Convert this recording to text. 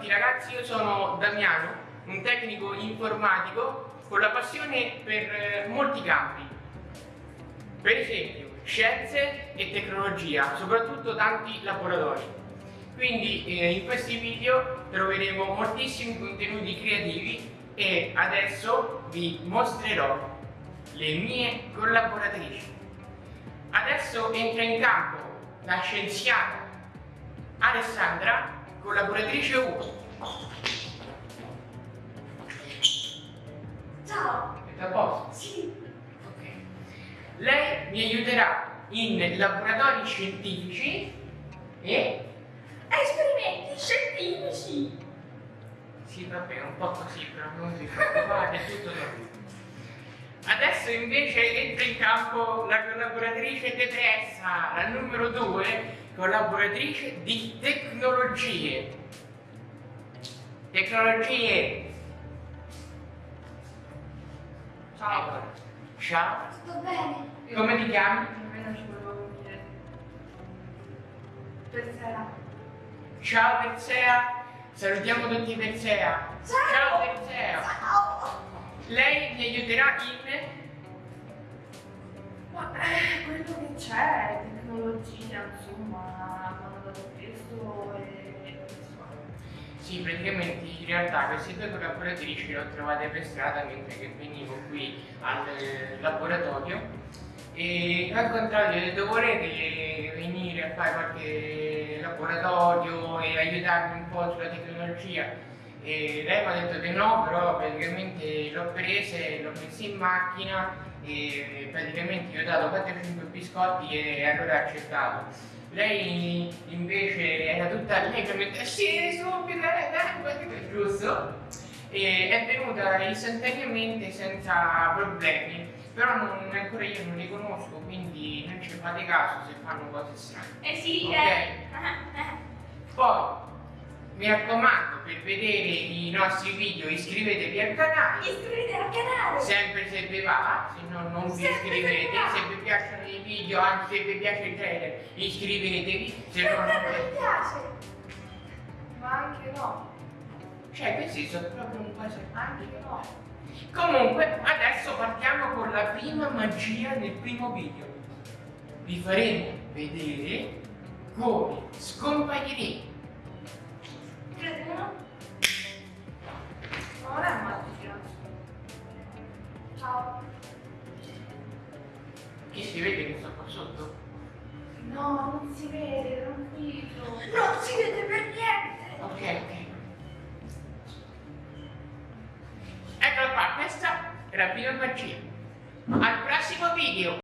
tutti ragazzi, io sono Damiano, un tecnico informatico con la passione per eh, molti campi. Per esempio, scienze e tecnologia, soprattutto tanti laboratori. Quindi eh, in questi video troveremo moltissimi contenuti creativi e adesso vi mostrerò le mie collaboratrici. Adesso entra in campo la scienziata Alessandra, collaboratrice 1. Ciao! È a posto? Sì! Ok. Lei mi aiuterà in laboratori scientifici e... Esperimenti scientifici! Sì, vabbè, un po' così, però non si preoccupate, è tutto normale. Adesso invece entra in campo la collaboratrice depressa, la numero 2, collaboratrice di tecnologie. Tecnologie. Ciao! Ciao. Sto bene? Come ti chiami? Nemmeno ci volevo dire. Per sera. Ciao Persea. Salutiamo tutti Persea. Ciao Persea. Ciao! Lei mi aiuterà in... c'è, tecnologia, insomma, dato questo e questo. Sì, praticamente in realtà queste due collaboratrici le ho trovate per strada mentre che venivo qui al eh, laboratorio e al contrario ho detto volete venire a fare qualche laboratorio e aiutarmi un po' sulla tecnologia e lei mi ha detto che no, però praticamente l'ho prese, l'ho messa in macchina e praticamente gli ho dato 4-5 biscotti e allora ha accettato. Lei invece era tutta allegramente, sì, subito, dai, giusto? E è venuta istantaneamente senza problemi, però non, ancora io non li conosco, quindi non ci fate caso se fanno cose strane. Eh sì, Ok. eh. Poi, mi raccomando, per vedere i nostri video iscrivetevi al canale, Iscrivetevi al canale! sempre se vi va, se no non vi Sempre se iscrivete, vi se vi piacciono i video, anche se vi piace il trailer, iscrivetevi, se no non mi piace! Ma anche no. Cioè, questi sono proprio un po' Anche no. Comunque, adesso partiamo con la prima magia del primo video. Vi faremo vedere come scompariremo Ciao. Che si vede che sto qua sotto? No, non si vede, tranquillo. Non si vede per niente! Ok, ok. Eccola qua, questa è la prima magia. Al prossimo video!